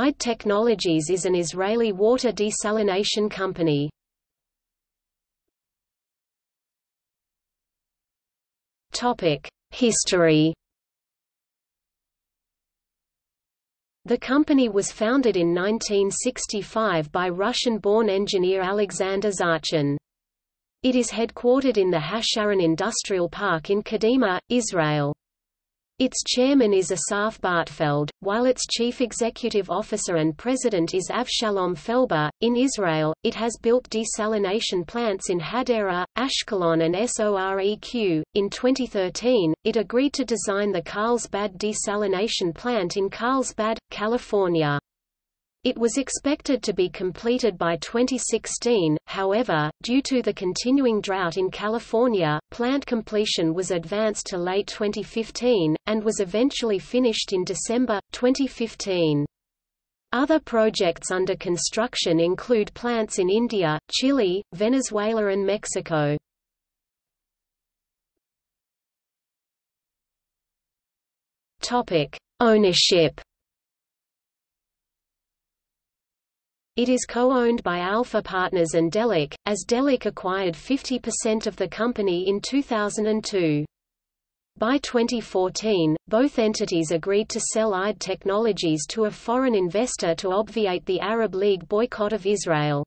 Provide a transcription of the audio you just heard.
IDE Technologies is an Israeli water desalination company. History The company was founded in 1965 by Russian-born engineer Alexander Zarchin. It is headquartered in the Hasharon Industrial Park in Kadima, Israel. Its chairman is Asaf Bartfeld, while its chief executive officer and president is Avshalom Felber. In Israel, it has built desalination plants in Hadera, Ashkelon, and Soreq. In 2013, it agreed to design the Carlsbad desalination plant in Carlsbad, California. It was expected to be completed by 2016, however, due to the continuing drought in California, plant completion was advanced to late 2015, and was eventually finished in December, 2015. Other projects under construction include plants in India, Chile, Venezuela and Mexico. Ownership It is co-owned by Alpha Partners and Delek, as Delek acquired 50% of the company in 2002. By 2014, both entities agreed to sell IDE Technologies to a foreign investor to obviate the Arab League boycott of Israel.